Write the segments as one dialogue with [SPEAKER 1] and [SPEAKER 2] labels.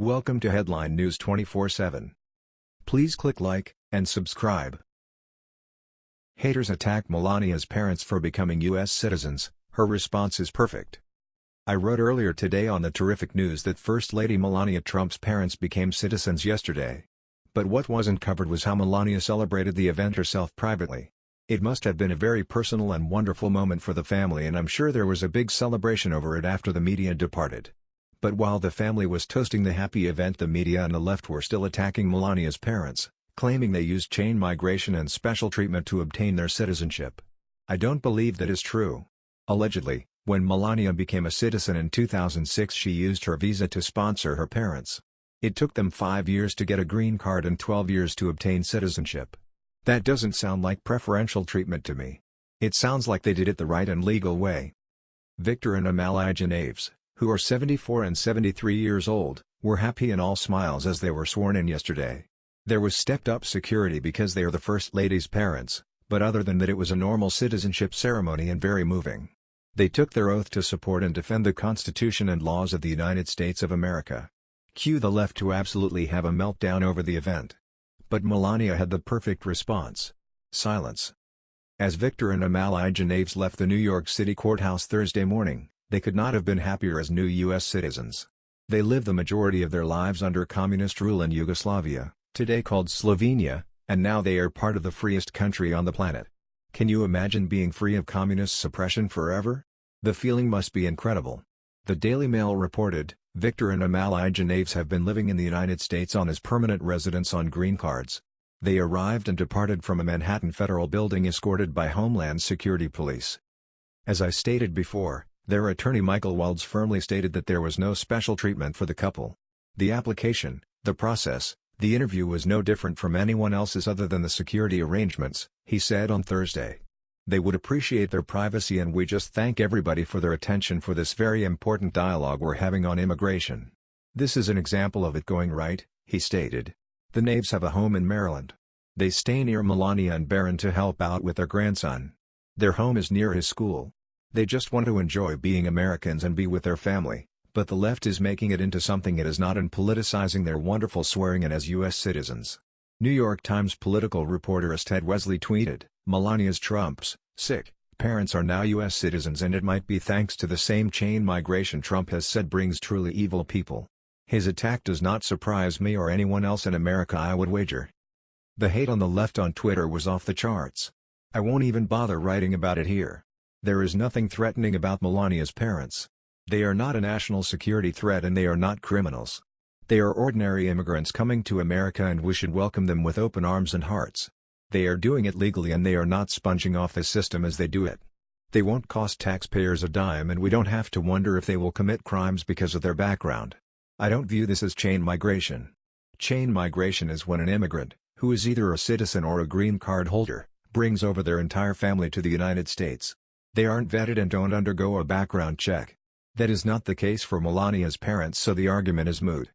[SPEAKER 1] Welcome to Headline News 24/7. Please click like and subscribe. Haters attack Melania's parents for becoming U.S. citizens, her response is perfect. I wrote earlier today on the terrific news that First Lady Melania Trump's parents became citizens yesterday. But what wasn't covered was how Melania celebrated the event herself privately. It must have been a very personal and wonderful moment for the family and I'm sure there was a big celebration over it after the media departed. But while the family was toasting the happy event the media and the left were still attacking Melania's parents, claiming they used chain migration and special treatment to obtain their citizenship. I don't believe that is true. Allegedly, when Melania became a citizen in 2006 she used her visa to sponsor her parents. It took them five years to get a green card and 12 years to obtain citizenship. That doesn't sound like preferential treatment to me. It sounds like they did it the right and legal way. Victor and Amalia Knavs, who are 74 and 73 years old, were happy and all smiles as they were sworn in yesterday. There was stepped-up security because they are the First Lady's parents, but other than that it was a normal citizenship ceremony and very moving. They took their oath to support and defend the Constitution and laws of the United States of America. Cue the left to absolutely have a meltdown over the event. But Melania had the perfect response. Silence. As Victor and Amalia Knavs left the New York City courthouse Thursday morning, they could not have been happier as new U.S. citizens. They lived the majority of their lives under communist rule in Yugoslavia, today called Slovenia, and now they are part of the freest country on the planet. Can you imagine being free of communist suppression forever? The feeling must be incredible. The Daily Mail reported, Victor and Amalia Knavs have been living in the United States on as permanent residents on green cards. They arrived and departed from a Manhattan federal building escorted by Homeland Security Police. As I stated before, their attorney Michael Wildes firmly stated that there was no special treatment for the couple. The application, the process, the interview was no different from anyone else's other than the security arrangements, he said on Thursday. They would appreciate their privacy and we just thank everybody for their attention for this very important dialogue we're having on immigration. This is an example of it going right, he stated. The Knavs have a home in Maryland. They stay near Melania and Barron to help out with their grandson. Their home is near his school. They just want to enjoy being Americans and be with their family, but the left is making it into something it is not and politicizing their wonderful swearing in as U.S. citizens. New York Times political reporter Ted Wesley tweeted, Melania's Trump's, sick, parents are now U.S. citizens and it might be thanks to the same chain migration Trump has said brings truly evil people. His attack does not surprise me or anyone else in America I would wager. The hate on the left on Twitter was off the charts. I won't even bother writing about it here. There is nothing threatening about Melania's parents. They are not a national security threat and they are not criminals. They are ordinary immigrants coming to America and we should welcome them with open arms and hearts. They are doing it legally and they are not sponging off the system as they do it. They won't cost taxpayers a dime and we don't have to wonder if they will commit crimes because of their background. I don't view this as chain migration. Chain migration is when an immigrant, who is either a citizen or a green card holder, brings over their entire family to the United States. They aren't vetted and don't undergo a background check. That is not the case for Melania's parents so the argument is moot.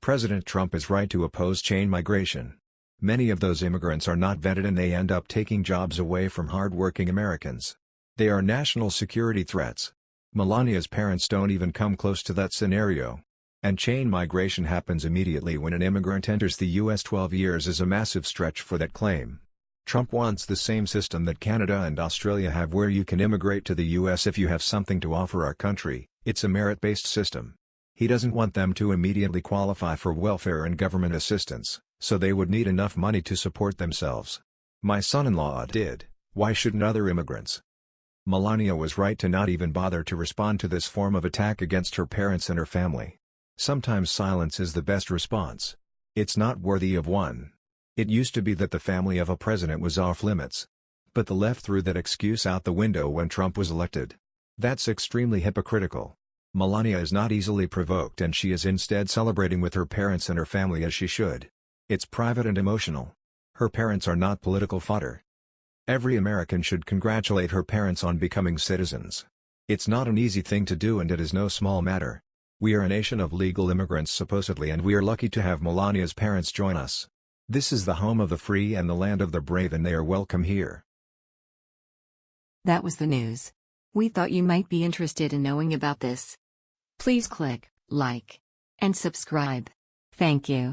[SPEAKER 1] President Trump is right to oppose chain migration. Many of those immigrants are not vetted and they end up taking jobs away from hard-working Americans. They are national security threats. Melania's parents don't even come close to that scenario. And chain migration happens immediately when an immigrant enters the U.S. 12 years is a massive stretch for that claim. Trump wants the same system that Canada and Australia have where you can immigrate to the U.S. if you have something to offer our country, it's a merit-based system. He doesn't want them to immediately qualify for welfare and government assistance so they would need enough money to support themselves. My son-in-law did, why shouldn't other immigrants? Melania was right to not even bother to respond to this form of attack against her parents and her family. Sometimes silence is the best response. It's not worthy of one. It used to be that the family of a president was off limits. But the left threw that excuse out the window when Trump was elected. That's extremely hypocritical. Melania is not easily provoked and she is instead celebrating with her parents and her family as she should. It's private and emotional. Her parents are not political fodder. Every American should congratulate her parents on becoming citizens. It's not an easy thing to do and it is no small matter. We are a nation of legal immigrants supposedly and we are lucky to have Melania's parents join us. This is the home of the free and the land of the brave and they are welcome here.
[SPEAKER 2] That was the news. We thought you might be interested in knowing about this. Please click like and subscribe. Thank you.